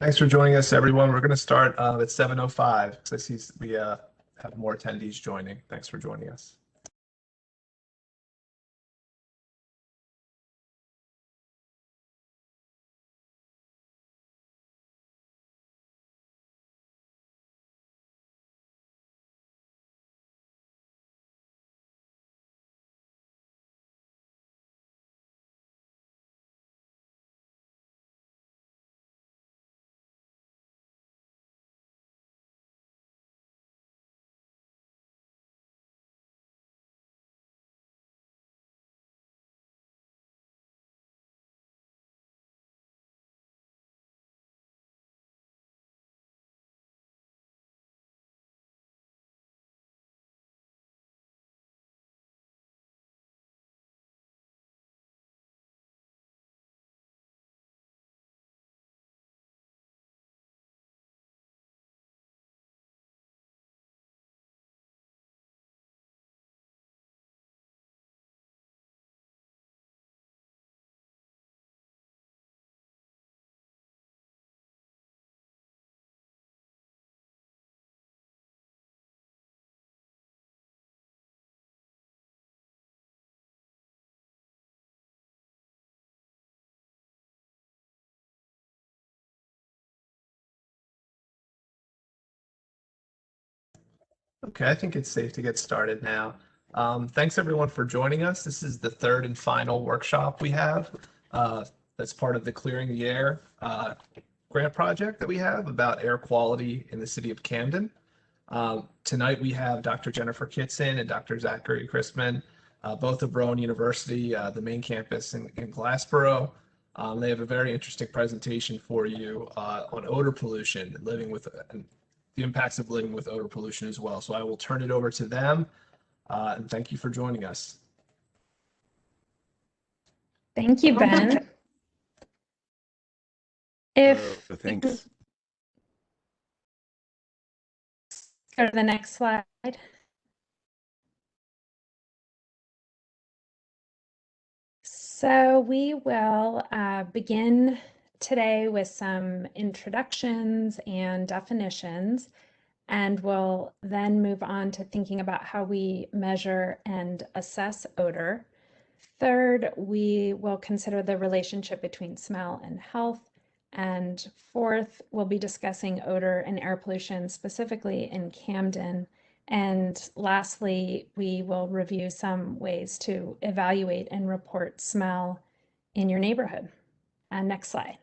Thanks for joining us, everyone. We're going to start uh, at 7.05 because I see we uh, have more attendees joining. Thanks for joining us. Okay, I think it's safe to get started now. Um, thanks everyone for joining us. This is the third and final workshop we have. Uh, that's part of the Clearing the Air uh, grant project that we have about air quality in the city of Camden. Um, tonight we have Dr. Jennifer Kitson and Dr. Zachary Christman, uh, both of Rowan University, uh, the main campus in, in Glassboro. Um, they have a very interesting presentation for you uh, on odor pollution, living with the impacts of living with odor pollution as well. So I will turn it over to them. Uh, and thank you for joining us. Thank you, Ben. If Uh, Thanks. go to the next slide. So we will uh, begin today with some introductions and definitions, and we'll then move on to thinking about how we measure and assess odor. Third, we will consider the relationship between smell and health. And fourth, we'll be discussing odor and air pollution specifically in Camden. And lastly, we will review some ways to evaluate and report smell in your neighborhood. Uh, next slide.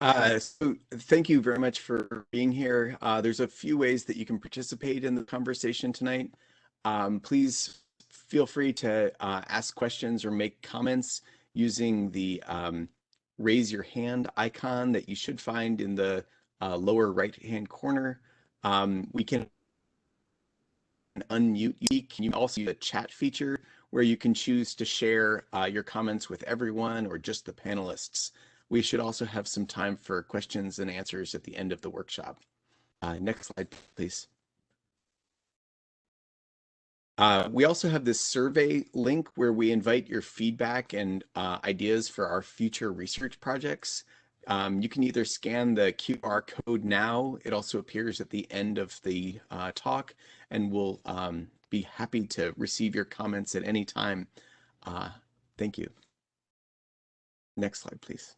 Uh, so thank you very much for being here. Uh, there's a few ways that you can participate in the conversation tonight. Um, please feel free to uh, ask questions or make comments using the um, raise your hand icon that you should find in the uh, lower right hand corner. Um, we can unmute you. Can you also use the chat feature where you can choose to share uh, your comments with everyone or just the panelists. We should also have some time for questions and answers at the end of the workshop. Uh, next slide, please. Uh, we also have this survey link where we invite your feedback and uh, ideas for our future research projects. Um, you can either scan the QR code now, it also appears at the end of the uh, talk, and we'll um, be happy to receive your comments at any time. Uh, thank you. Next slide, please.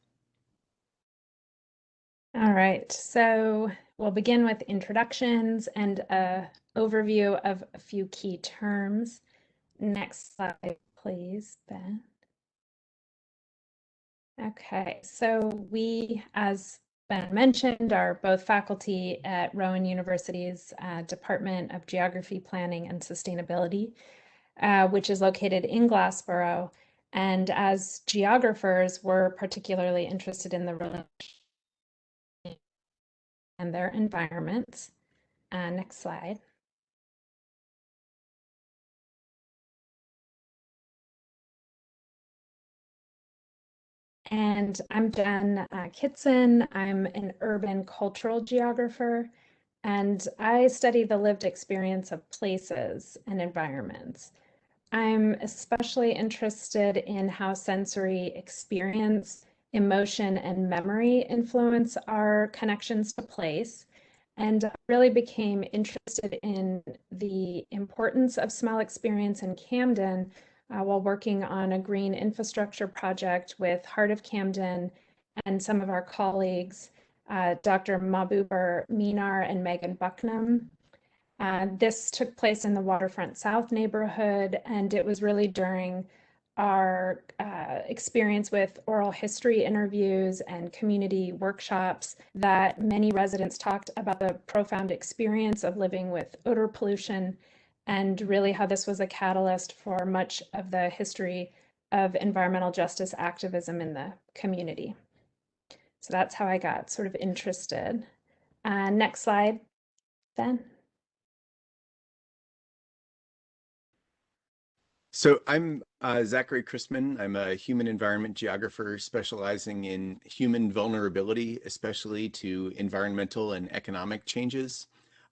All right, so we'll begin with introductions and a overview of a few key terms. Next slide, please, Ben. Okay, so we, as Ben mentioned, are both faculty at Rowan University's uh, Department of Geography, Planning, and Sustainability, uh, which is located in Glassboro. And as geographers, we're particularly interested in the relationship and their environments. Uh, next slide. And I'm Jen uh, Kitson. I'm an urban cultural geographer, and I study the lived experience of places and environments. I'm especially interested in how sensory experience emotion and memory influence our connections to place and really became interested in the importance of smell experience in Camden uh, while working on a green infrastructure project with Heart of Camden and some of our colleagues, uh, Dr. Mahbubur Meenar and Megan Bucknam. Uh, this took place in the Waterfront South neighborhood, and it was really during our uh, experience with oral history interviews and community workshops that many residents talked about the profound experience of living with odor pollution and really how this was a catalyst for much of the history of environmental justice activism in the community. So that's how I got sort of interested. Uh, next slide, Ben. So I'm uh, Zachary Christman. I'm a human environment geographer specializing in human vulnerability, especially to environmental and economic changes.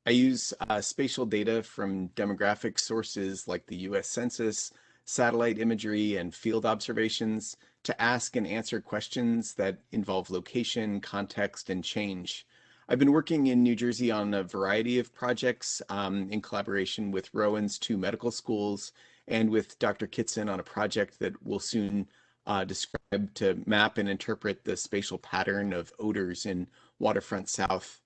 I use uh, spatial data from demographic sources like the US Census, satellite imagery, and field observations to ask and answer questions that involve location, context, and change. I've been working in New Jersey on a variety of projects um, in collaboration with Rowan's two medical schools and with Dr. Kitson on a project that we'll soon uh, describe to map and interpret the spatial pattern of odors in Waterfront South.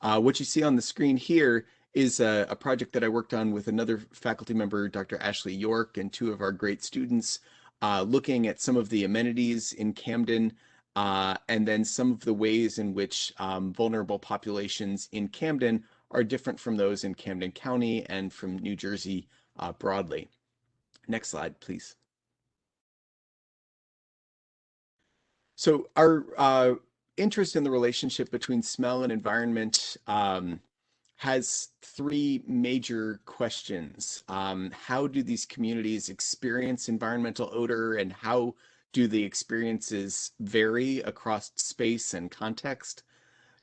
Uh, what you see on the screen here is a, a, project that I worked on with another faculty member, Dr. Ashley York, and two of our great students, uh, looking at some of the amenities in Camden, uh, and then some of the ways in which um, vulnerable populations in Camden are different from those in Camden County and from New Jersey uh, broadly. Next slide, please. So our uh, interest in the relationship between smell and environment um, has three major questions. Um, how do these communities experience environmental odor and how do the experiences vary across space and context?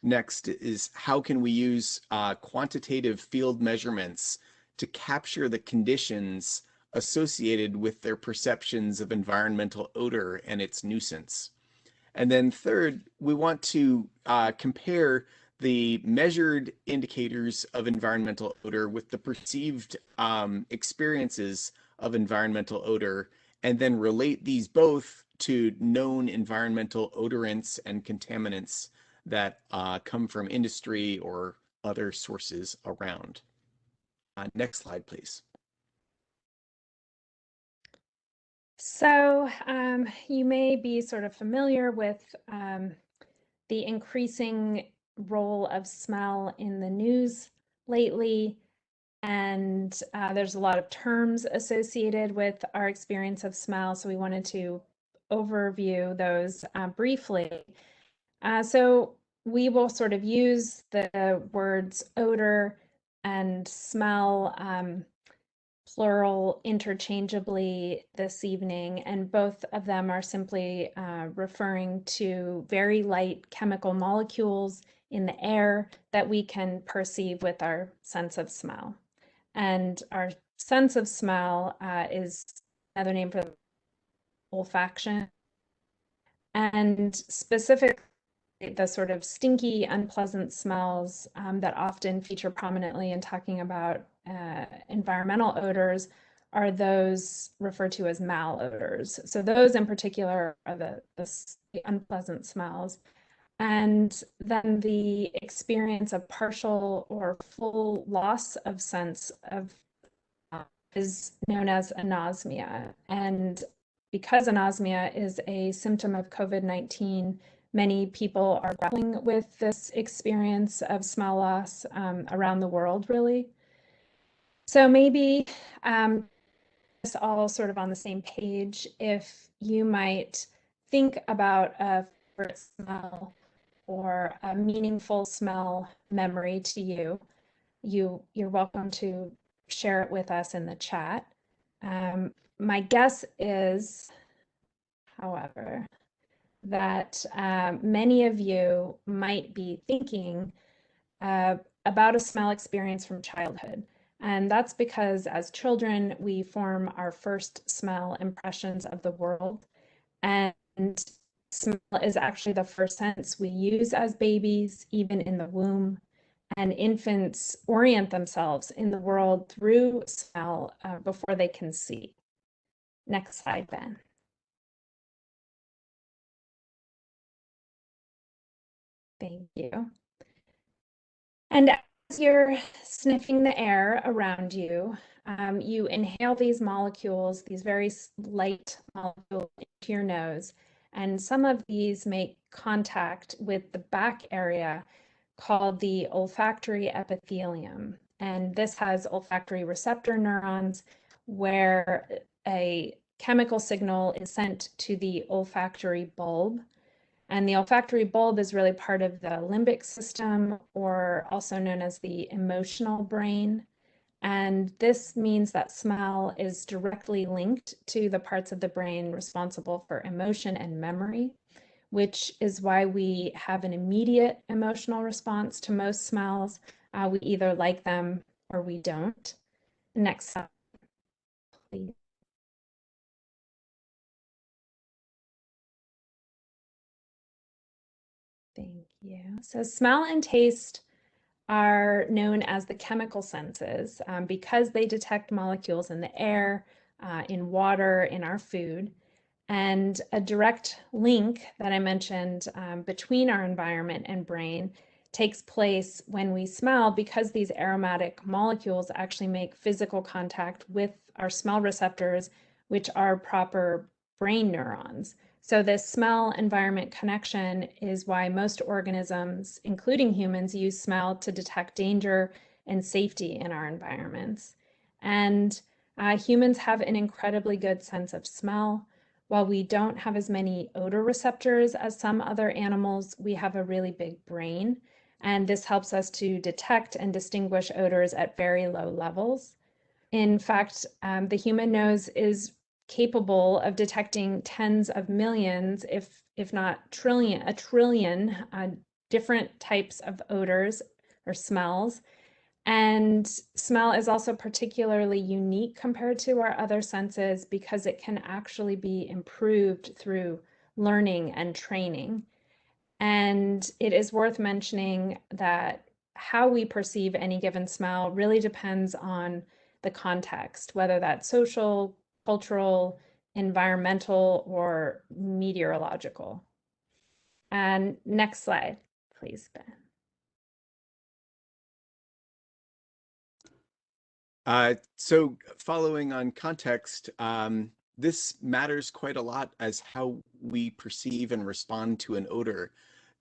Next is how can we use uh, quantitative field measurements to capture the conditions associated with their perceptions of environmental odor and its nuisance. And then third, we want to uh, compare the measured indicators of environmental odor with the perceived um, experiences of environmental odor, and then relate these both to known environmental odorants and contaminants that uh, come from industry or other sources around. Uh, next slide, please. So um, you may be sort of familiar with um, the increasing role of smell in the news lately. And uh, there's a lot of terms associated with our experience of smell. So we wanted to overview those uh, briefly. Uh, so we will sort of use the words odor and smell um, plural interchangeably this evening, and both of them are simply uh, referring to very light chemical molecules in the air that we can perceive with our sense of smell. And our sense of smell uh, is another name for olfaction. And specifically, the sort of stinky, unpleasant smells um, that often feature prominently in talking about uh, environmental odors are those referred to as malodors. So those in particular are the, the, unpleasant smells. And then the experience of partial or full loss of sense of uh, is known as anosmia. And because anosmia is a symptom of COVID-19, many people are grappling with this experience of smell loss um, around the world, really. So maybe um, all sort of on the same page. If you might think about a favorite smell or a meaningful smell memory to you, you you're welcome to share it with us in the chat. Um, my guess is, however, that um, many of you might be thinking uh, about a smell experience from childhood. And that's because as children, we form our first smell impressions of the world. And smell is actually the first sense we use as babies, even in the womb. And infants orient themselves in the world through smell uh, before they can see. Next slide, Ben. Thank you. And you're sniffing the air around you, um, you inhale these molecules, these very light molecules into your nose, and some of these make contact with the back area called the olfactory epithelium. And this has olfactory receptor neurons where a chemical signal is sent to the olfactory bulb and the olfactory bulb is really part of the limbic system, or also known as the emotional brain. And this means that smell is directly linked to the parts of the brain responsible for emotion and memory, which is why we have an immediate emotional response to most smells. Uh, we either like them or we don't. Next slide, please. You. So smell and taste are known as the chemical senses um, because they detect molecules in the air, uh, in water, in our food. And a direct link that I mentioned um, between our environment and brain takes place when we smell because these aromatic molecules actually make physical contact with our smell receptors, which are proper brain neurons. So this smell environment connection is why most organisms, including humans, use smell to detect danger and safety in our environments. And uh, humans have an incredibly good sense of smell. While we don't have as many odor receptors as some other animals, we have a really big brain. And this helps us to detect and distinguish odors at very low levels. In fact, um, the human nose is capable of detecting tens of millions, if if not trillion, a trillion uh, different types of odors or smells. And smell is also particularly unique compared to our other senses because it can actually be improved through learning and training. And it is worth mentioning that how we perceive any given smell really depends on the context, whether that's social, cultural, environmental, or meteorological. And next slide, please, Ben. Uh, so following on context, um, this matters quite a lot as how we perceive and respond to an odor.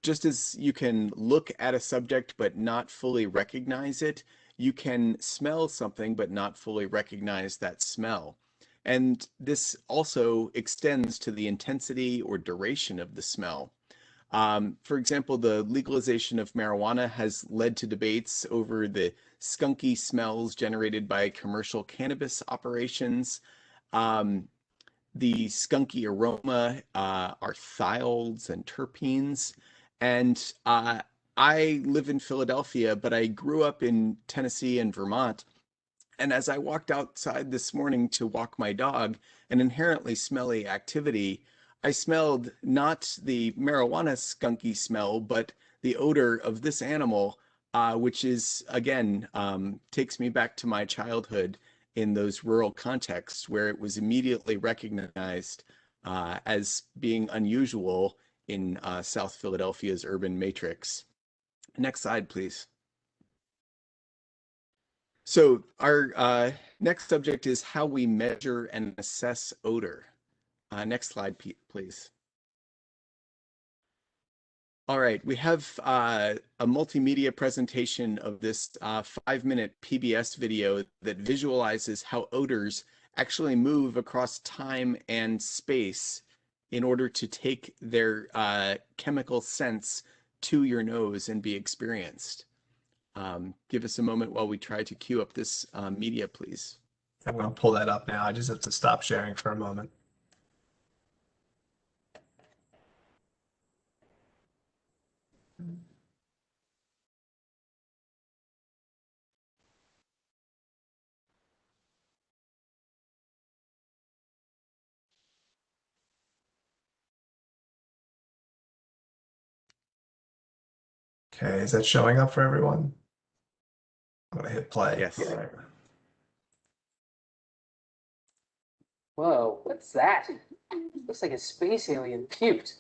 Just as you can look at a subject but not fully recognize it, you can smell something but not fully recognize that smell. And this also extends to the intensity or duration of the smell. Um, for example, the legalization of marijuana has led to debates over the skunky smells generated by commercial cannabis operations. Um, the skunky aroma uh, are thiols and terpenes. And uh, I live in Philadelphia, but I grew up in Tennessee and Vermont. And as I walked outside this morning to walk my dog, an inherently smelly activity, I smelled not the marijuana skunky smell, but the odor of this animal, uh, which is, again, um, takes me back to my childhood in those rural contexts where it was immediately recognized uh, as being unusual in uh, South Philadelphia's urban matrix. Next slide, please. So our uh, next subject is how we measure and assess odor. Uh, next slide, please. All right, we have uh, a multimedia presentation of this uh, five-minute PBS video that visualizes how odors actually move across time and space in order to take their uh, chemical sense to your nose and be experienced. Um, give us a moment while we try to queue up this uh, media, please. I'm going to pull that up now. I just have to stop sharing for a moment. Okay, is that showing up for everyone? I'm gonna hit play. Yes. All right. Whoa, what's that? Looks like a space alien puked.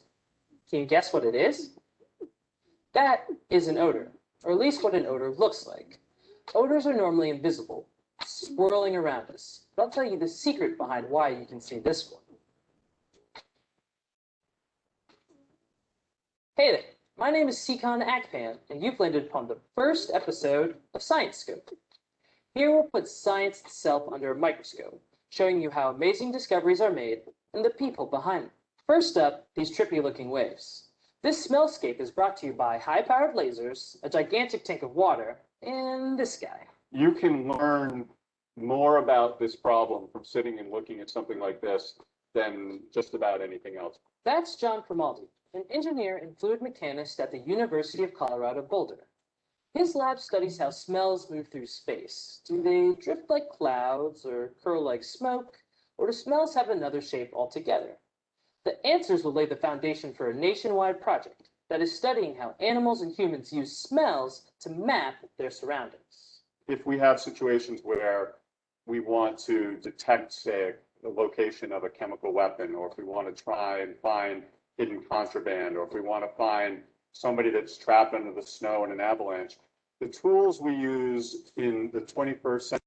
Can you guess what it is? That is an odor, or at least what an odor looks like. Odors are normally invisible, swirling around us. But I'll tell you the secret behind why you can see this one. Hey there, my name is Nsikan Akpan, and you've landed upon the first episode of Science Scope. Here we'll put science itself under a microscope showing you how amazing discoveries are made and the people behind them. First up, these trippy looking waves. This smellscape is brought to you by high powered lasers, a gigantic tank of water, and this guy. you can learn more about this problem from sitting and looking at something like this than just about anything else. That's John Crimaldi, an engineer and fluid mechanist at the University of Colorado Boulder. His lab studies how smells move through space. Do they drift like clouds or curl like smoke, or do smells have another shape altogether? The answers will lay the foundation for a nationwide project that is studying how animals and humans use smells to map their surroundings. If we have situations where we want to detect, say, the location of a chemical weapon, or if we want to try and find hidden contraband, or if we want to find somebody that's trapped under the snow in an avalanche, the tools we use in the 21st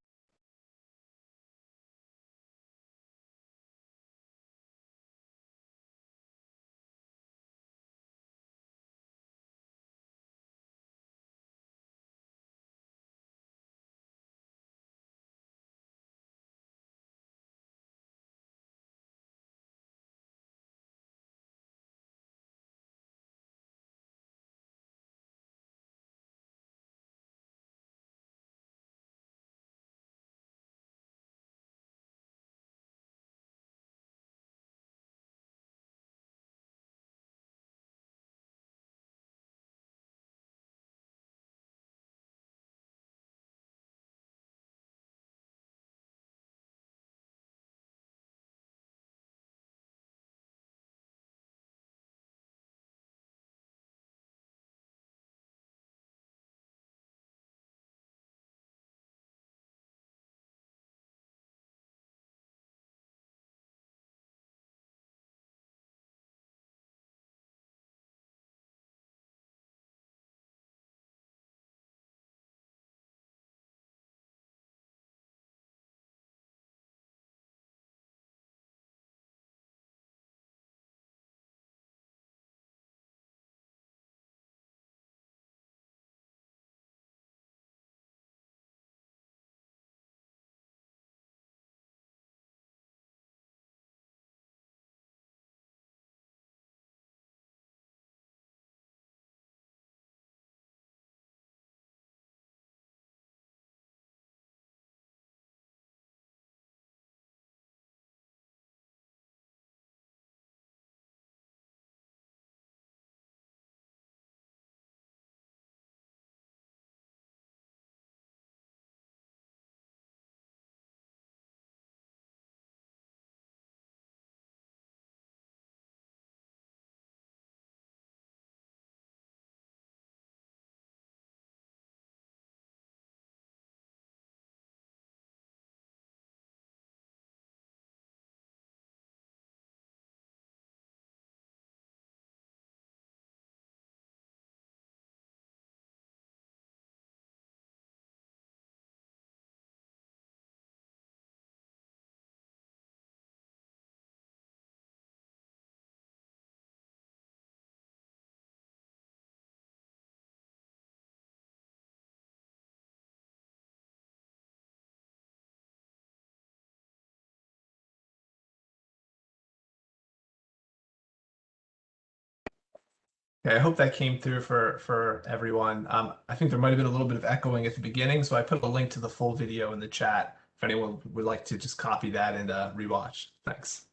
Okay, I hope that came through for for everyone. Um, I think there might have been a little bit of echoing at the beginning, so I put a link to the full video in the chat if anyone would like to just copy that and uh, rewatch. Thanks.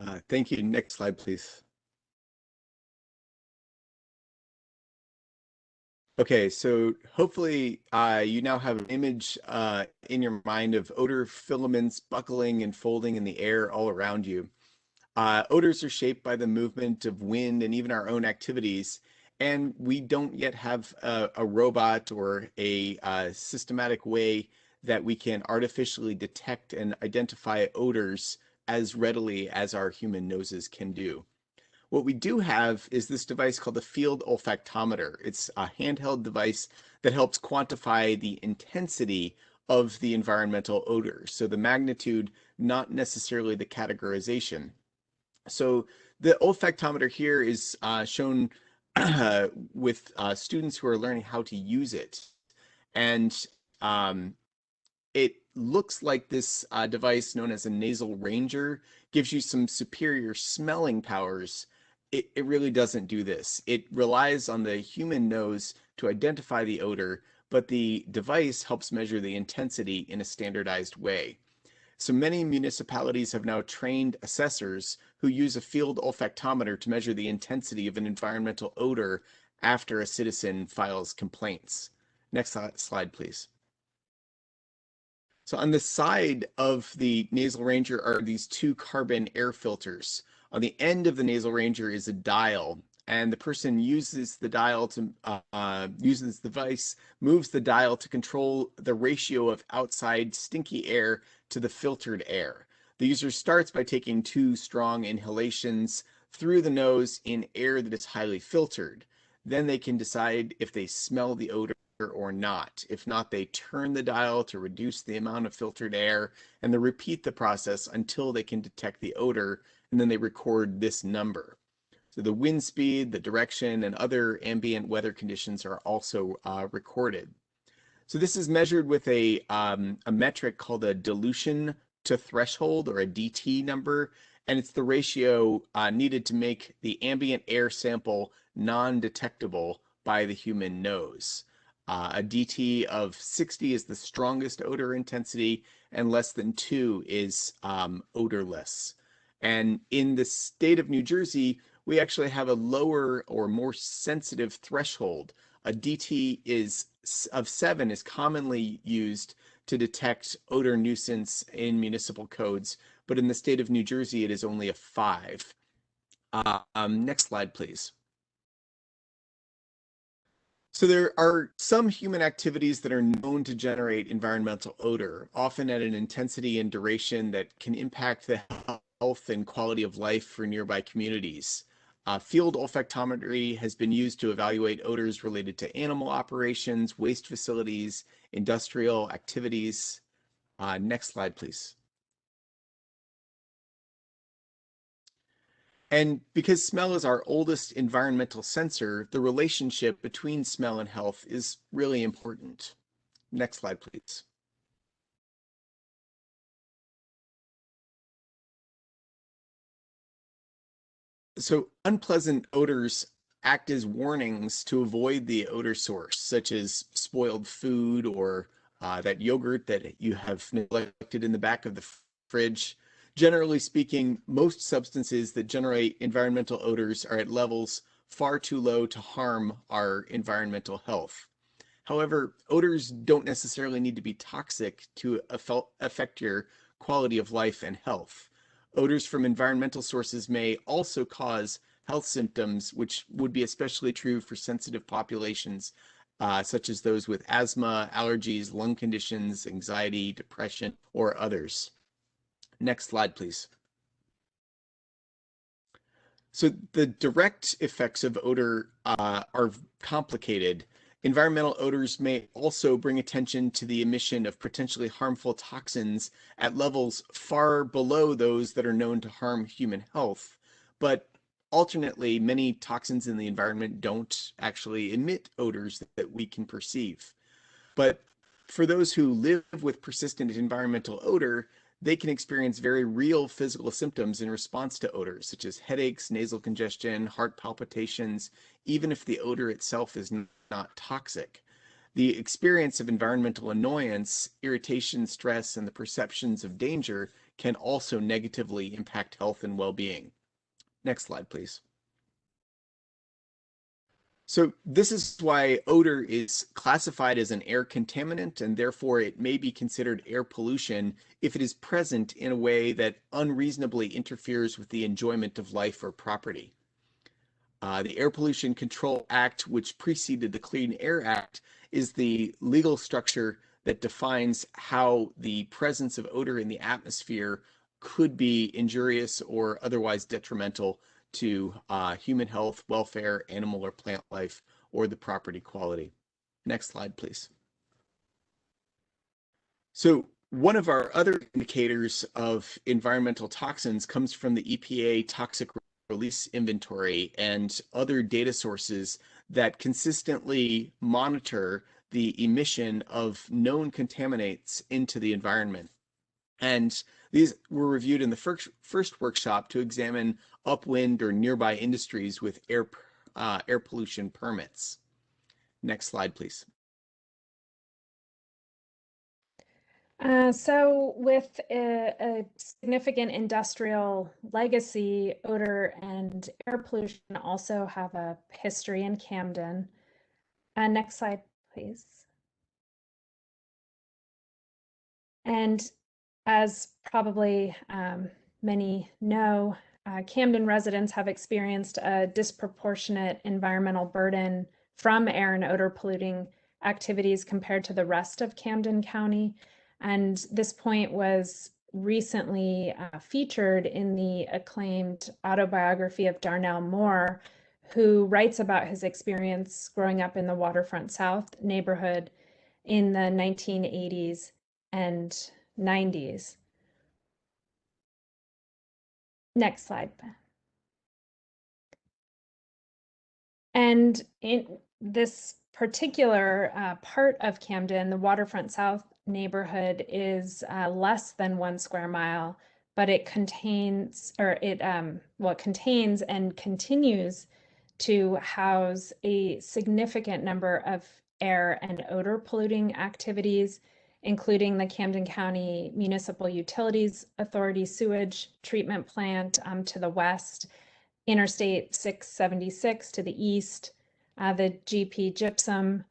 Uh, thank you. Next slide, please. Okay, so hopefully uh, you now have an image uh, in your mind of odor filaments buckling and folding in the air all around you. Uh, odors are shaped by the movement of wind and even our own activities. And we don't yet have a, a robot or a uh, systematic way that we can artificially detect and identify odors as readily as our human noses can do. What we do have is this device called the field olfactometer. It's a handheld device that helps quantify the intensity of the environmental odor. So the magnitude, not necessarily the categorization. So the olfactometer here is uh, shown with uh, students who are learning how to use it. And um, it looks like this uh, device known as a nasal ranger gives you some superior smelling powers it, it really doesn't do this. It relies on the human nose to identify the odor, but the device helps measure the intensity in a standardized way. So many municipalities have now trained assessors who use a field olfactometer to measure the intensity of an environmental odor after a citizen files complaints. Next slide, please. So on the side of the nasal ranger are these two carbon air filters. On the end of the nasal ranger is a dial, and the person uses the dial to uh, uses the device, moves the dial to control the ratio of outside stinky air to the filtered air. The user starts by taking two strong inhalations through the nose in air that is highly filtered. Then they can decide if they smell the odor or not. If not, they turn the dial to reduce the amount of filtered air and they repeat the process until they can detect the odor and then they record this number. So the wind speed, the direction, and other ambient weather conditions are also uh, recorded. So this is measured with a, um, a metric called a dilution to threshold or a DT number, and it's the ratio uh, needed to make the ambient air sample non-detectable by the human nose. Uh, a DT of 60 is the strongest odor intensity, and less than 2 is um, odorless. And in the state of New Jersey, we actually have a lower or more sensitive threshold. A DT is of seven is commonly used to detect odor nuisance in municipal codes, but in the state of New Jersey, it is only a five. Uh, um, next slide, please. So there are some human activities that are known to generate environmental odor, often at an intensity and duration that can impact the health and quality of life for nearby communities. Uh, field olfactometry has been used to evaluate odors related to animal operations, waste facilities, industrial activities. Uh, next slide, please. And because smell is our oldest environmental sensor, the relationship between smell and health is really important. Next slide, please. So unpleasant odors act as warnings to avoid the odor source, such as spoiled food or uh, that yogurt that you have neglected in the back of the fridge. Generally speaking, most substances that generate environmental odors are at levels far too low to harm our environmental health. However, odors don't necessarily need to be toxic to affect your quality of life and health. Odors from environmental sources may also cause health symptoms, which would be especially true for sensitive populations, uh, such as those with asthma, allergies, lung conditions, anxiety, depression, or others. Next slide, please. So the direct effects of odor uh, are complicated Environmental odors may also bring attention to the emission of potentially harmful toxins at levels far below those that are known to harm human health. But alternately, many toxins in the environment don't actually emit odors that we can perceive. But for those who live with persistent environmental odor, they can experience very real physical symptoms in response to odors, such as headaches, nasal congestion, heart palpitations, even if the odor itself is not toxic. The experience of environmental annoyance, irritation, stress, and the perceptions of danger can also negatively impact health and well-being. Next slide, please. So this is why odor is classified as an air contaminant and therefore it may be considered air pollution if it is present in a way that unreasonably interferes with the enjoyment of life or property. Uh, the Air Pollution Control Act, which preceded the Clean Air Act, is the legal structure that defines how the presence of odor in the atmosphere could be injurious or otherwise detrimental to uh, human health, welfare, animal or plant life, or the property quality. Next slide, please. So one of our other indicators of environmental toxins comes from the EPA toxic release inventory and other data sources that consistently monitor the emission of known contaminants into the environment. And these were reviewed in the first, first workshop to examine upwind or nearby industries with air, uh, air pollution permits. Next slide, please. Uh, so, with a, a, significant industrial legacy, odor and air pollution also have a history in Camden. Uh, next slide, please. And as probably um, many know, uh, Camden residents have experienced a disproportionate environmental burden from air and odor polluting activities compared to the rest of Camden County. And this point was recently uh, featured in the acclaimed autobiography of Darnell Moore, who writes about his experience growing up in the Waterfront South neighborhood in the 1980s and 90s. Next slide. And in this particular uh, part of Camden, the Waterfront South neighborhood is uh, less than one square mile, but it contains, or it, um, well, contains and continues to house a significant number of air and odor polluting activities including the Camden County Municipal Utilities Authority sewage treatment plant um, to the west, Interstate 676 to the east, uh, the GP Gypsum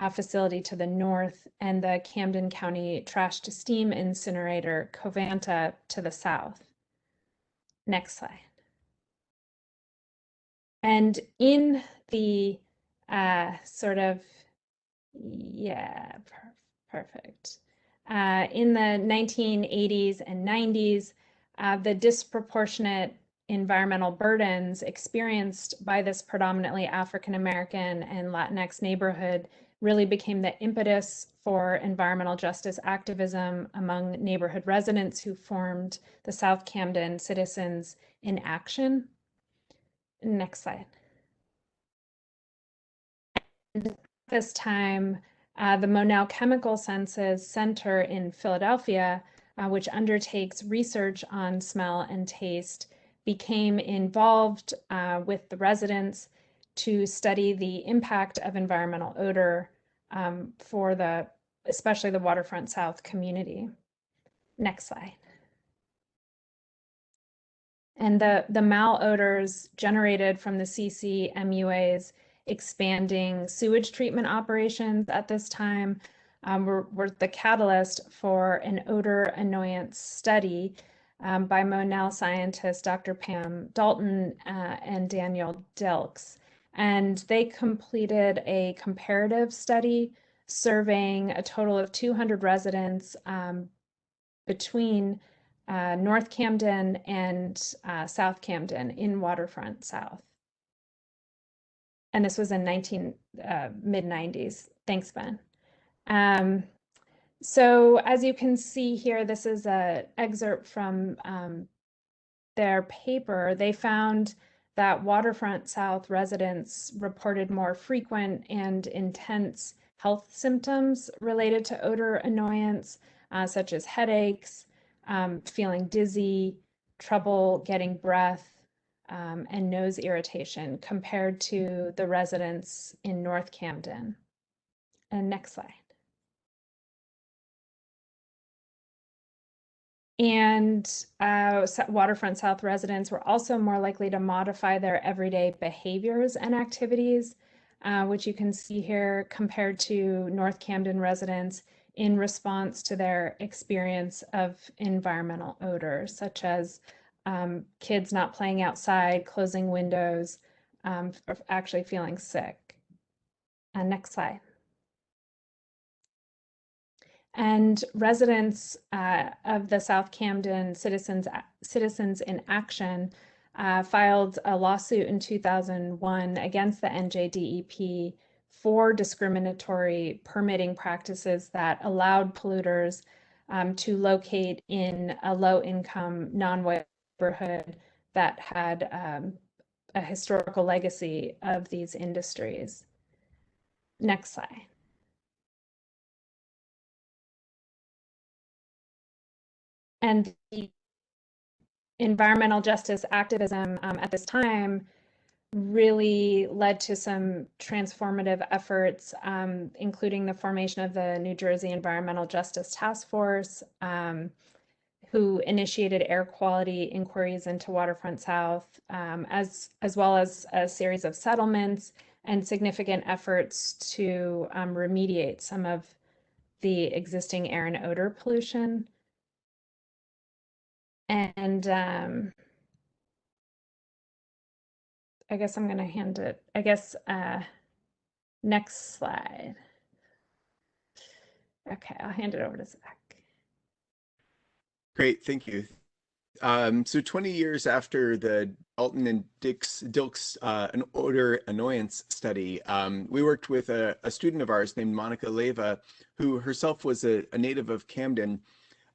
uh, facility to the north, and the Camden County Trash to Steam Incinerator, Covanta, to the south. Next slide. And in the uh, sort of, yeah, Perfect. Uh, in the 1980s and 90s, uh, the disproportionate environmental burdens experienced by this predominantly African American and Latinx neighborhood really became the impetus for environmental justice activism among neighborhood residents who formed the South Camden Citizens in Action. Next slide. this time, uh, the Monell Chemical Senses Center in Philadelphia, uh, which undertakes research on smell and taste, became involved uh, with the residents to study the impact of environmental odor um, for the, especially the Waterfront South community. Next slide. And the, the malodors generated from the CCMUAs expanding sewage treatment operations at this time um, were, were, the catalyst for an odor annoyance study um, by Monell scientist Dr. Pam Dalton uh, and Daniel Dilks. And they completed a comparative study surveying a total of 200 residents um, between uh, North Camden and uh, South Camden in Waterfront South and this was in 19 uh, mid 90s. Thanks, Ben. Um, so as you can see here, this is an excerpt from um, their paper. They found that Waterfront South residents reported more frequent and intense health symptoms related to odor annoyance, uh, such as headaches, um, feeling dizzy, trouble getting breath, um, and nose irritation compared to the residents in North Camden. And next slide. And uh, Waterfront South residents were also more likely to modify their everyday behaviors and activities uh, which you can see here compared to North Camden residents in response to their experience of environmental odors, such as um, kids not playing outside, closing windows, um, f- actually feeling sick. Uh, next slide. And residents uh, of the South Camden Citizens Citizens in Action uh, filed a lawsuit in 2001 against the NJDEP for discriminatory permitting practices that allowed polluters um, to locate in a low-income, non-white neighborhood that had um, a historical legacy of these industries. Next slide. And the environmental justice activism um, at this time really led to some transformative efforts, um, including the formation of the New Jersey Environmental Justice Task Force, um, who initiated air quality inquiries into Waterfront South, um, as, as well as a series of settlements and significant efforts to um, remediate some of the existing air and odor pollution. And um, I guess I'm going to hand it, I guess, uh, next slide. Okay, I'll hand it over to Zach. Great, thank you. Um, so 20 years after the Dalton and Dilks uh, an odor annoyance study, um, we worked with a, a, student of ours named Monica Leva, who herself was a, a native of Camden,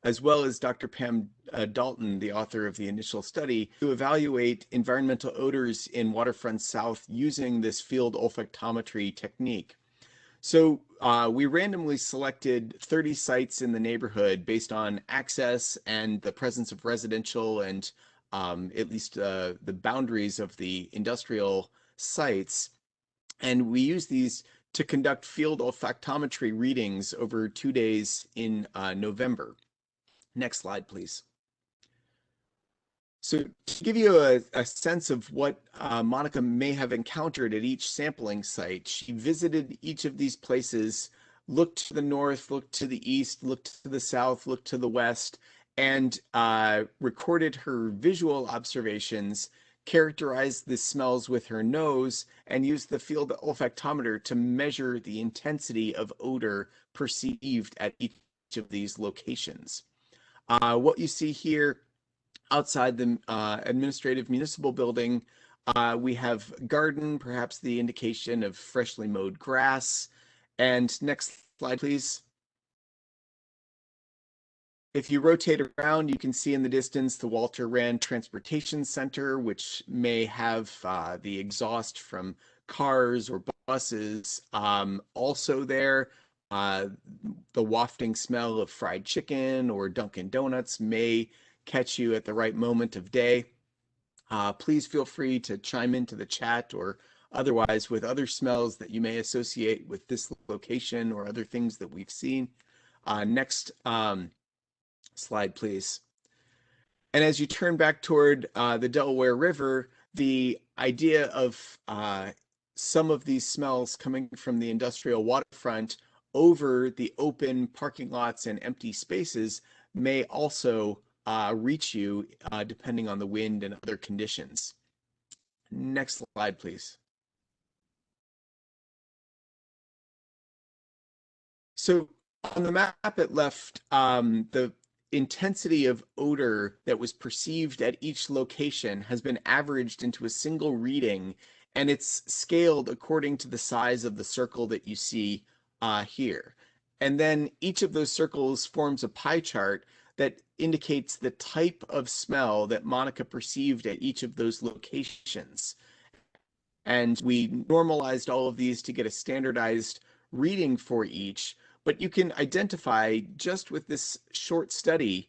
as well as Dr. Pam uh, Dalton, the author of the initial study, to evaluate environmental odors in waterfront south using this field olfactometry technique. So uh, we randomly selected 30 sites in the neighborhood based on access and the presence of residential and um, at least uh, the boundaries of the industrial sites. And we use these to conduct field olfactometry readings over two days in uh, November. Next slide, please. So to give you a, a sense of what uh, Monica may have encountered at each sampling site, she visited each of these places, looked to the north, looked to the east, looked to the south, looked to the west, and uh, recorded her visual observations, characterized the smells with her nose, and used the field olfactometer to measure the intensity of odor perceived at each of these locations. Uh, what you see here outside the uh, administrative municipal building, uh, we have garden, perhaps the indication of freshly mowed grass. And next slide, please. If you rotate around, you can see in the distance the Walter Rand Transportation Center, which may have uh, the exhaust from cars or buses um, also there. Uh, the wafting smell of fried chicken or Dunkin' Donuts may catch you at the right moment of day. Uh, please feel free to chime into the chat or otherwise with other smells that you may associate with this location or other things that we've seen. Uh, next um, slide, please. And as you turn back toward uh, the Delaware River, the idea of uh, some of these smells coming from the industrial waterfront over the open parking lots and empty spaces may also uh, reach you uh, depending on the wind and other conditions. Next slide, please. So on the map it left, um, the intensity of odor that was perceived at each location has been averaged into a single reading and it's scaled according to the size of the circle that you see uh, here. And then each of those circles forms a pie chart that indicates the type of smell that Monica perceived at each of those locations. And we normalized all of these to get a standardized reading for each, but you can identify just with this short study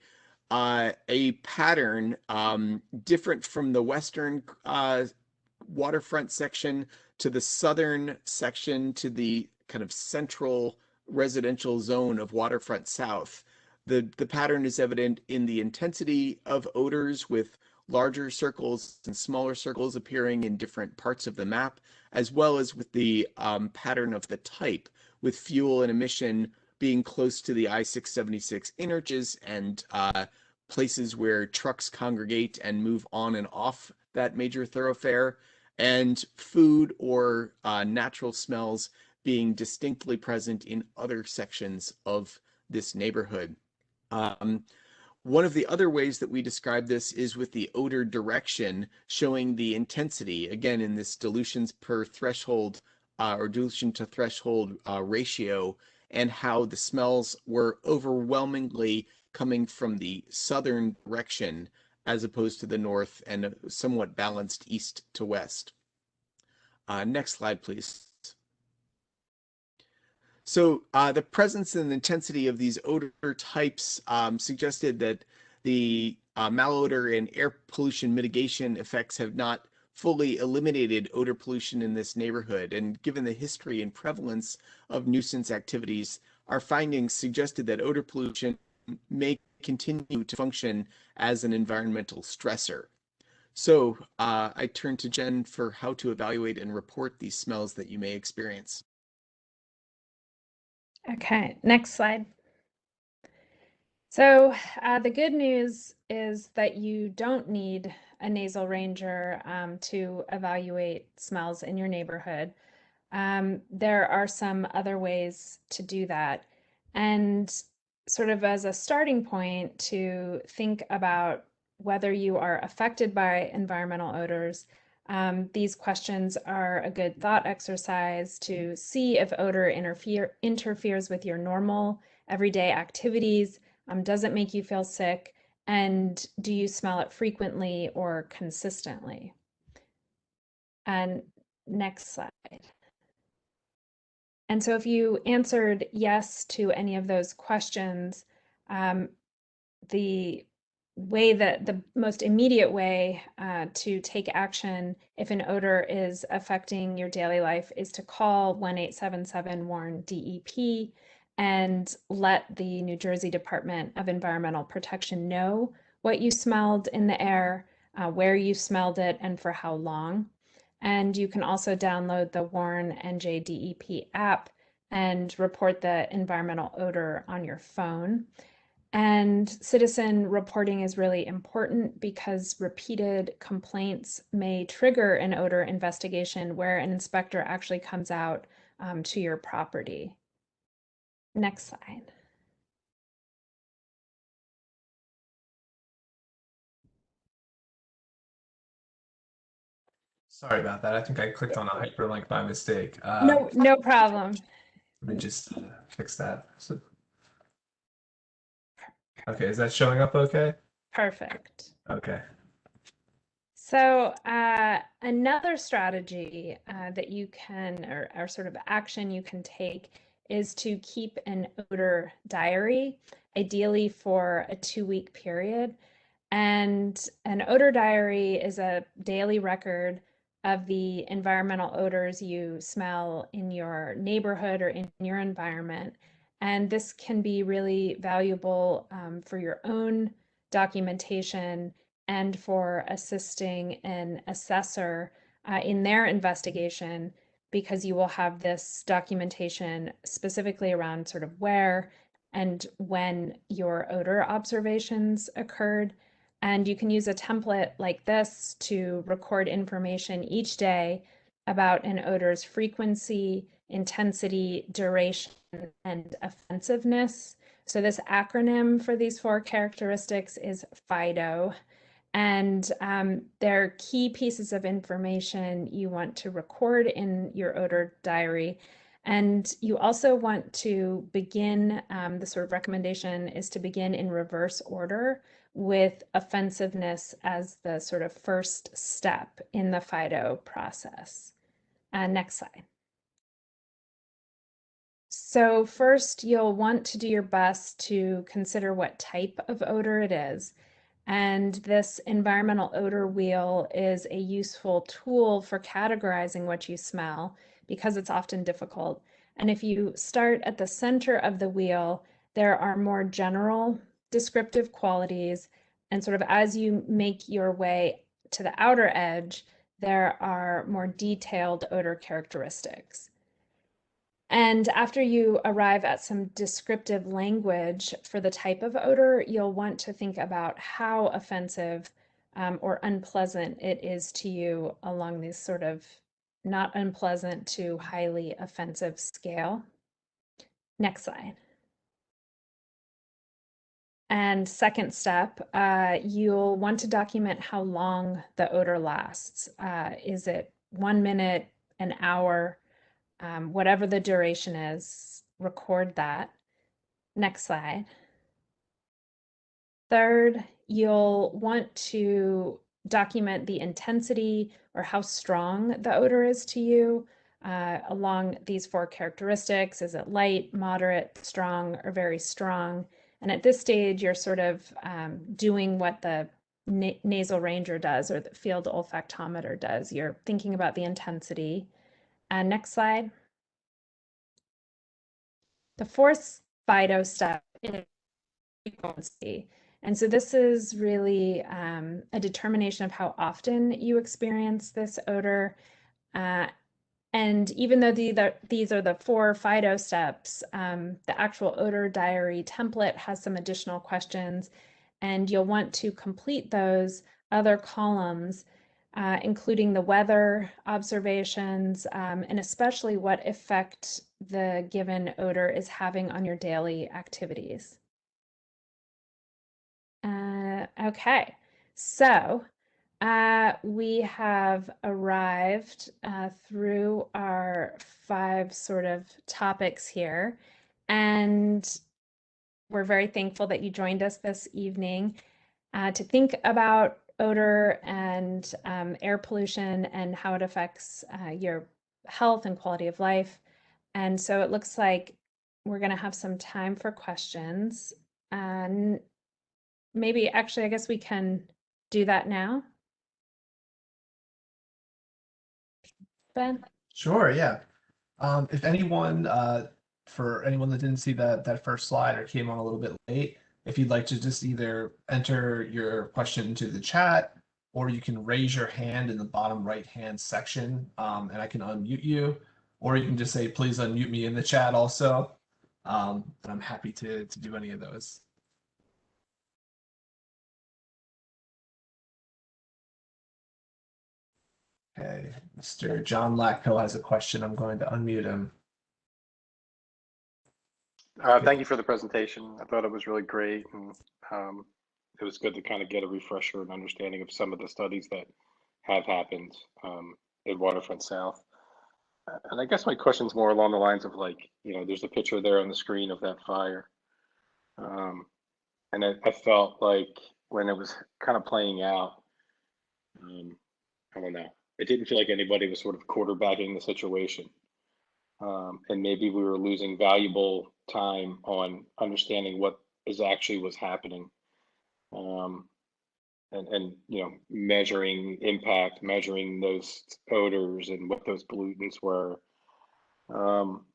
uh, a pattern um, different from the western uh, waterfront section to the southern section to the kind of central residential zone of waterfront south. The, the pattern is evident in the intensity of odors with larger circles and smaller circles appearing in different parts of the map, as well as with the um, pattern of the type, with fuel and emission being close to the I-676 interchanges and uh, places where trucks congregate and move on and off that major thoroughfare, and food or uh, natural smells being distinctly present in other sections of this neighborhood. Um, one of the other ways that we describe this is with the odor direction showing the intensity, again, in this dilutions per threshold uh, or dilution to threshold uh, ratio, and how the smells were overwhelmingly coming from the southern direction as opposed to the north and somewhat balanced east to west. Uh, next slide, please. So uh, the presence and intensity of these odor types um, suggested that the uh, malodor and air pollution mitigation effects have not fully eliminated odor pollution in this neighborhood. And given the history and prevalence of nuisance activities, our findings suggested that odor pollution may continue to function as an environmental stressor. So uh, I turn to Jen for how to evaluate and report these smells that you may experience. Okay, next slide. So uh, the good news is that you don't need a nasal ranger um, to evaluate smells in your neighborhood. Um, there are some other ways to do that. And sort of as a starting point to think about whether you are affected by environmental odors, um, these questions are a good thought exercise to see if odor interfere, interferes with your normal everyday activities. Um, does it make you feel sick? And do you smell it frequently or consistently? And next slide. And so if you answered yes to any of those questions, um, the way that the most immediate way uh, to take action if an odor is affecting your daily life is to call 1877 warn DEP and let the New Jersey Department of Environmental Protection know what you smelled in the air, uh, where you smelled it, and for how long. And you can also download the Warn NJDEP app and report the environmental odor on your phone. And citizen reporting is really important because repeated complaints may trigger an odor investigation where an inspector actually comes out um, to your property. Next slide. Sorry about that. I think I clicked on a hyperlink by mistake. Uh, No, no problem. Let me just uh, fix that. So- Okay, is that showing up okay? Perfect. Okay. So uh, another strategy uh, that you can, or, or sort of action you can take, is to keep an odor diary, ideally for a two-week period. And an odor diary is a daily record of the environmental odors you smell in your neighborhood or in your environment. And this can be really valuable um, for your own documentation and for assisting an assessor uh, in their investigation because you will have this documentation specifically around sort of where and when your odor observations occurred. And you can use a template like this to record information each day about an odor's frequency, intensity, duration, and offensiveness. So this acronym for these four characteristics is FIDO. And um, they're key pieces of information you want to record in your odor diary. And you also want to begin, um, the sort of recommendation is to begin in reverse order with offensiveness as the sort of first step in the FIDO process. Uh, next slide. So first, you'll want to do your best to consider what type of odor it is. And this environmental odor wheel is a useful tool for categorizing what you smell because it's often difficult. And if you start at the center of the wheel, there are more general descriptive qualities. and sort of as you make your way to the outer edge, there are more detailed odor characteristics. And after you arrive at some descriptive language for the type of odor, you'll want to think about how offensive um, or unpleasant it is to you along these sort of not unpleasant to highly offensive scale. Next slide. And second step, uh, you'll want to document how long the odor lasts. Uh, is it one minute, an hour, um, whatever the duration is, record that. Next slide. Third, you'll want to document the intensity or how strong the odor is to you uh, along these four characteristics. Is it light, moderate, strong, or very strong? And at this stage, you're sort of um, doing what the na nasal ranger does or the field olfactometer does. You're thinking about the intensity. And next slide. The fourth FIDO step is frequency. And so this is really um, a determination of how often you experience this odor. Uh, and even though the, the, these are the four FIDO steps, um, the actual odor diary template has some additional questions, and you'll want to complete those other columns, uh, including the weather observations, um, and especially what effect the given odor is having on your daily activities. Uh, okay, so uh, we have arrived uh, through our five sort of topics here, and we're very thankful that you joined us this evening uh, to think about odor and um, air pollution and how it affects uh, your health and quality of life. And so it looks like we're going to have some time for questions. And maybe actually, I guess we can do that now. Ben? Sure, yeah. Um, if anyone, uh, for anyone that didn't see that that first slide or came on a little bit late, if you'd like to just either enter your question into the chat or you can raise your hand in the bottom right hand section um, and I can unmute you, or you can just say, please unmute me in the chat also. Um, and I'm happy to, to do any of those. Okay, Mr. John Lacko has a question. I'm going to unmute him. Uh, thank you for the presentation. I thought it was really great and um, it was good to kind of get a refresher and understanding of some of the studies that have happened um, in Waterfront South. And I guess my question's more along the lines of like, you know, there's a picture there on the screen of that fire. Um, and I, I felt like when it was kind of playing out, um, I don't know, it didn't feel like anybody was sort of quarterbacking the situation. Um, and maybe we were losing valuable time on understanding what is actually was happening. Um, and, and, you know, measuring impact, measuring those odors and what those pollutants were. Um,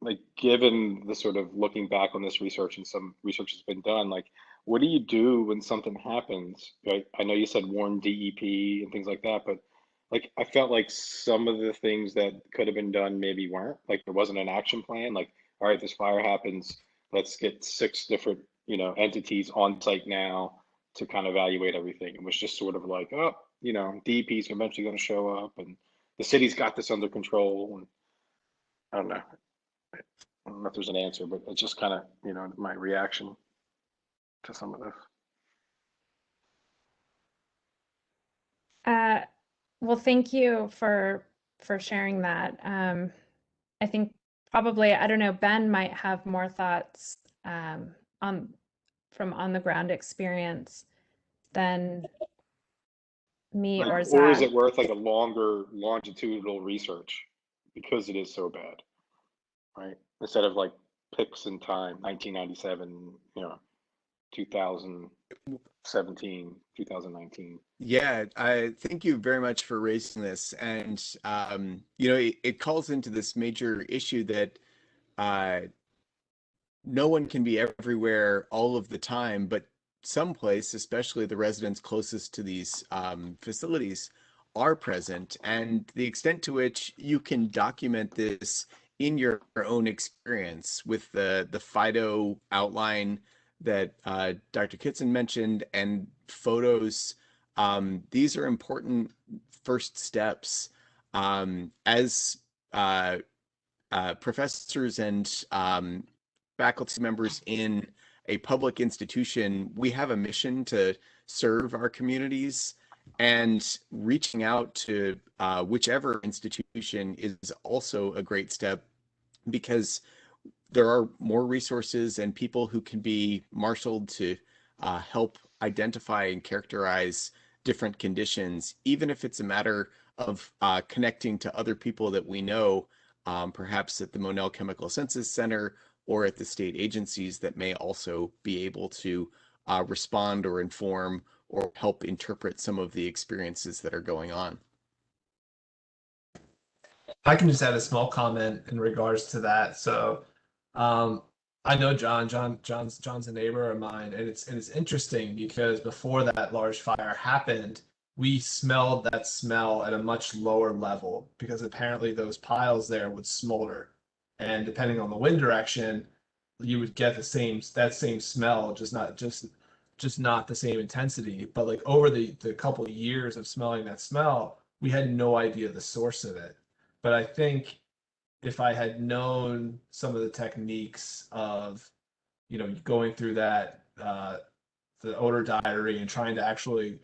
like given the sort of looking back on this research and some research has been done, like what do you do when something happens? Right? I know you said warn DEP and things like that, but like I felt like some of the things that could have been done maybe weren't. Like there wasn't an action plan. Like, all right, this fire happens. Let's get six different, you know, entities on site now to kind of evaluate everything. It was just sort of like, oh, you know, DEP is eventually going to show up, and the city's got this under control. And I don't know. I don't know if there's an answer, but it's just kind of, you know, my reaction to some of this. Uh, well, thank you for for sharing that. Um, I think probably I don't know. Ben might have more thoughts um, on from on the ground experience than me Like, or or is it worth like a longer longitudinal research because it is so bad, right? Instead of like picks in time, 1997, you know, 2017, 2019. Yeah, I thank you very much for raising this. And, um, you know, it, it calls into this major issue that uh, no one can be everywhere all of the time, but someplace, especially the residents closest to these um, facilities, are present, and the extent to which you can document this in your own experience with the the FIDO outline that uh, Dr. Kitson mentioned and photos. Um, these are important first steps um, as uh, uh, professors and um, faculty members in a public institution. We have a mission to serve our communities and reaching out to uh, whichever institution is also a great step because there are more resources and people who can be marshaled to uh, help identify and characterize different conditions, even if it's a matter of uh, connecting to other people that we know, um, perhaps at the Monell Chemical Senses Center or at the state agencies that may also be able to uh, respond or inform or help interpret some of the experiences that are going on. I can just add a small comment in regards to that. So, um, I know John. John. John's. John's a neighbor of mine, and it's and it's interesting because before that large fire happened, we smelled that smell at a much lower level because apparently those piles there would smolder, and depending on the wind direction, you would get the same that same smell, just not just just not the same intensity. But like over the the couple of years of smelling that smell, we had no idea the source of it. But I think if I had known some of the techniques of, you know, going through that uh, the odor diary and trying to actually,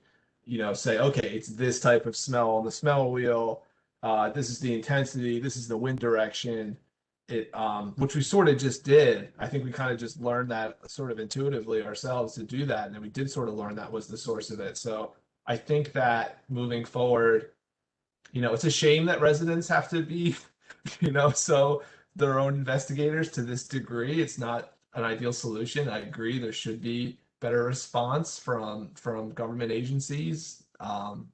you know, say, okay, it's this type of smell on the smell wheel. Uh, this is the intensity. This is the wind direction. It, um, which we sort of just did. I think we kind of just learned that sort of intuitively ourselves to do that, and then we did sort of learn that was the source of it. So I think that moving forward, you know, it's a shame that residents have to be you know, so their own investigators to this degree. It's not an ideal solution. I agree. There should be better response from from government agencies. Um,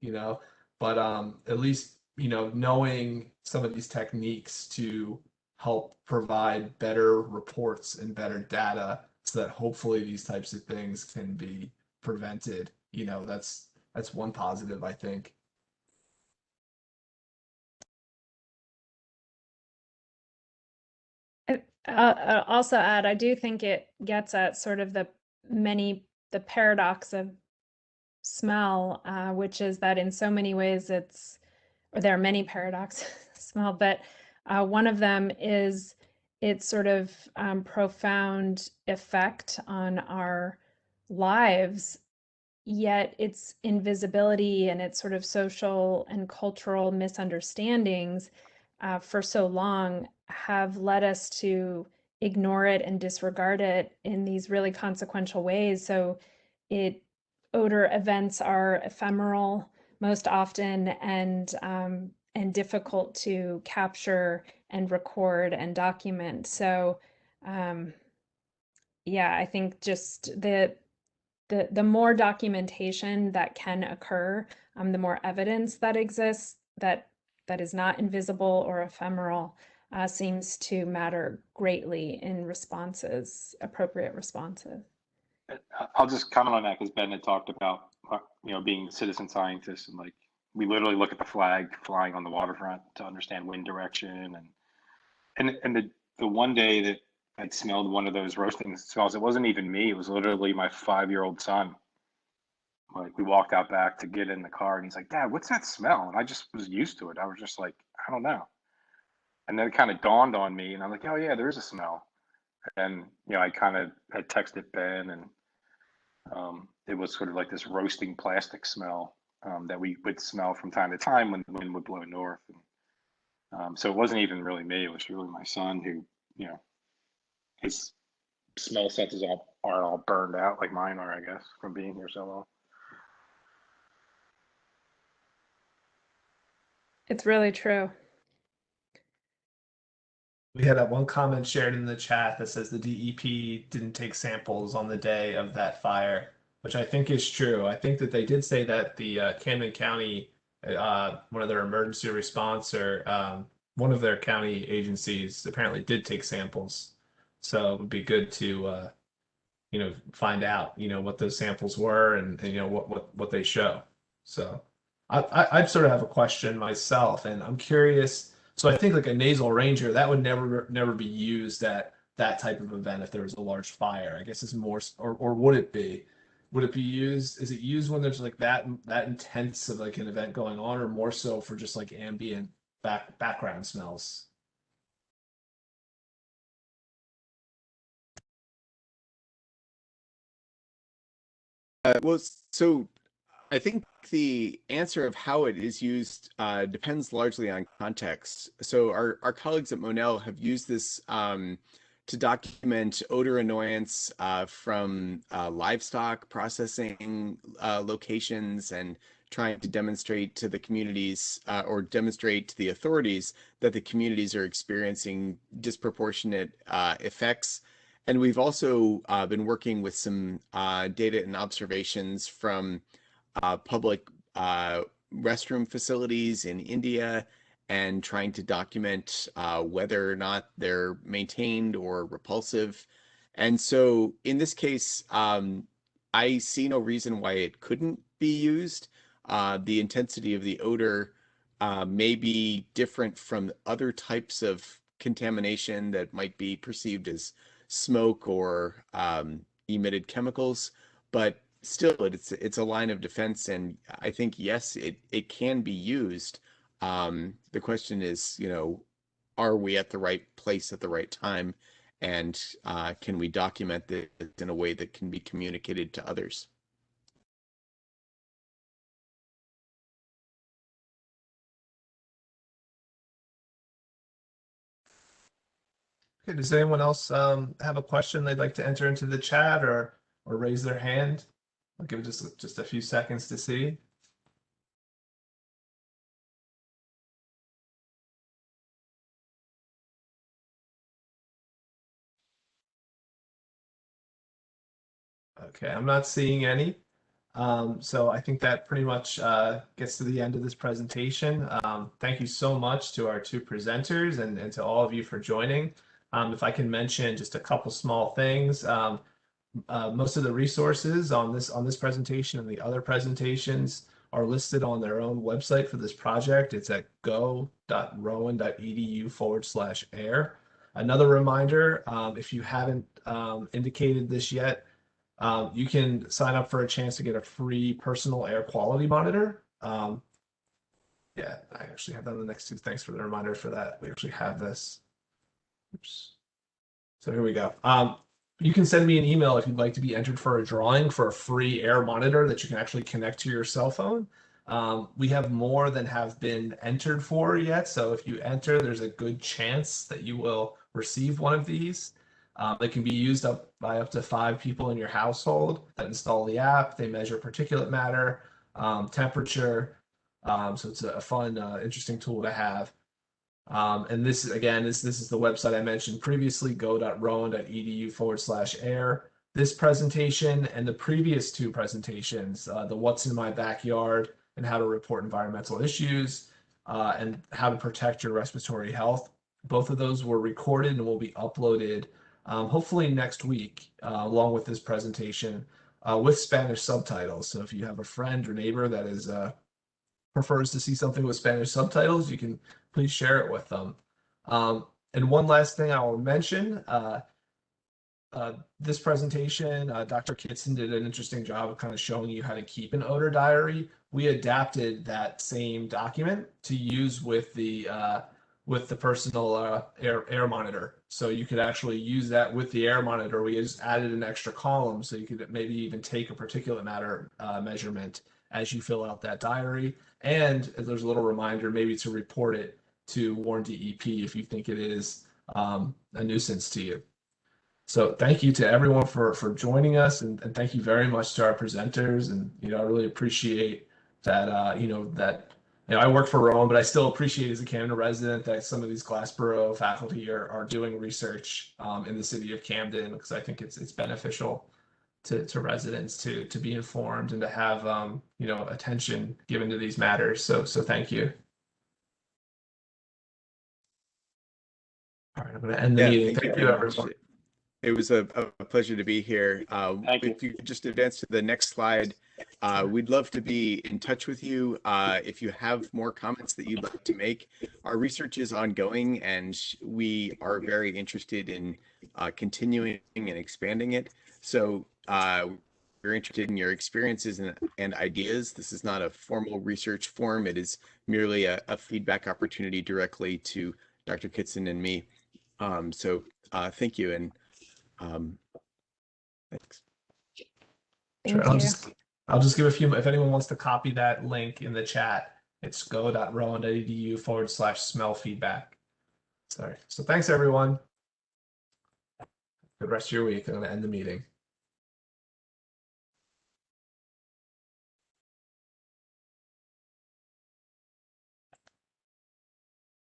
you know, but um, at least you know knowing some of these techniques to help provide better reports and better data so that hopefully these types of things can be prevented you know that's that's one positive i think Uh, I'll also add, I do think it gets at sort of the many, the paradox of smell, uh, which is that in so many ways it's, or there are many paradoxes smell, but uh, one of them is its sort of um, profound effect on our lives, yet its invisibility and its sort of social and cultural misunderstandings uh, for so long have led us to ignore it and disregard it in these really consequential ways. So it odor events are ephemeral most often and um, and difficult to capture and record and document. So um, yeah, I think just the the the more documentation that can occur, um, the more evidence that exists that that is not invisible or ephemeral, uh, seems to matter greatly in responses, appropriate responses. I'll just comment on that because Ben had talked about, uh, you know, being citizen scientists and like we literally look at the flag flying on the waterfront to understand wind direction and and and the the one day that I'd smelled one of those roasting smells, it wasn't even me. It was literally my five year old son. Like we walked out back to get in the car and he's like, Dad, what's that smell? And I just was used to it. I was just like, I don't know. And then it kind of dawned on me and I'm like, oh yeah, there is a smell. And you know, I kind of had texted Ben and um, it was sort of like this roasting plastic smell um, that we would smell from time to time when the wind would blow north. And, um, so it wasn't even really me; it was really my son who, you know, his smell senses all aren't all burned out like mine are, I guess, from being here so long. It's really true. We had that one comment shared in the chat that says the DEP didn't take samples on the day of that fire, which I think is true. I think that they did say that the uh, Camden County, uh, one of their emergency response or um, one of their county agencies apparently did take samples. So it would be good to, uh, you know, find out, you know, what those samples were and, and you know what what what they show. So I, I I sort of have a question myself, and I'm curious. So I think like a nasal ranger that would never never be used at that type of event if there was a large fire. I guess it's more, or or would it be? Would it be used? Is it used when there's like that that intense of like an event going on, or more so for just like ambient back background smells? Uh, well, so I think the answer of how it is used uh, depends largely on context. So our, our colleagues at Monell have used this um, to document odor annoyance uh, from uh, livestock processing uh, locations and trying to demonstrate to the communities uh, or demonstrate to the authorities that the communities are experiencing disproportionate uh, effects and we've also uh, been working with some uh, data and observations from uh, public uh, restroom facilities in India and trying to document uh, whether or not they're maintained or repulsive. And so in this case, um, I see no reason why it couldn't be used. Uh, the intensity of the odor may be different from other types of contamination that might be perceived as smoke or um, emitted chemicals, but still it's it's a line of defense and I think yes it it can be used. Um, the question is, you know, are we at the right place at the right time and uh, can we document this in a way that can be communicated to others? Okay, does anyone else um, have a question they'd like to enter into the chat or or raise their hand? I'll give it just just a few seconds to see. Okay, I'm not seeing any. Um, so I think that pretty much uh, gets to the end of this presentation. Um, thank you so much to our two presenters and, and to all of you for joining. Um, if I can mention just a couple small things, um, uh, most of the resources on this on this presentation and the other presentations are listed on their own website for this project. It's at go.rowan.edu forward slash air. Another reminder, um, if you haven't um, indicated this yet, um, you can sign up for a chance to get a free personal air quality monitor. Um, yeah, I actually have that on the next two. Thanks for the reminder for that. We actually have this. Oops. So here we go. Um, you can send me an email if you'd like to be entered for a drawing for a free air monitor that you can actually connect to your cell phone. Um, we have more than have been entered for yet. So if you enter, there's a good chance that you will receive one of these. Um, they can be used up by up to five people in your household that install the app. They measure particulate matter, um, temperature. Um, so it's a fun, uh, interesting tool to have. Um, and this again, this, this is the website I mentioned previously, go.rowan.edu forward slash air. This presentation and the previous two presentations, uh, the what's in my backyard and how to report environmental issues uh, and how to protect your respiratory health. Both of those were recorded and will be uploaded um, hopefully next week, uh, along with this presentation uh, with Spanish subtitles. So if you have a friend or neighbor that is uh, prefers to see something with Spanish subtitles, you can please share it with them. Um, and one last thing I will mention, uh, uh, this presentation, uh, Dr. Kitson did an interesting job of kind of showing you how to keep an odor diary. We adapted that same document to use with the uh, with the personal uh, air air monitor. So you could actually use that with the air monitor. We just added an extra column so you could maybe even take a particulate matter uh, measurement as you fill out that diary. And there's a little reminder maybe to report it to warn DEP if you think it is um, a nuisance to you. So thank you to everyone for for joining us, and, and thank you very much to our presenters. And you know, I really appreciate that. Uh, you know that you know I work for Rowan, but I still appreciate as a Camden resident that some of these Glassboro faculty are are doing research um, in the city of Camden because I think it's it's beneficial to to residents to to be informed and to have um, you know attention given to these matters. So so thank you. All right, I'm going to end the Yeah, meeting. thank you Thank you, very everyone. It was a, a pleasure to be here. Uh, Thank you. If you could just advance to the next slide, uh, we'd love to be in touch with you. Uh, if you have more comments that you'd like to make, our research is ongoing and we are very interested in uh, continuing and expanding it. So uh, we're interested in your experiences and, and ideas. This is not a formal research form. It is merely a, a feedback opportunity directly to Dr. Kitson and me. Um, so uh, thank you and um, thanks. Thank Sure, I'll just, I'll just give a few, if anyone wants to copy that link in the chat, it's go.rowan.edu forward slash smell feedback. Sorry. So thanks, everyone. Good rest of your week. I'm going to end the meeting.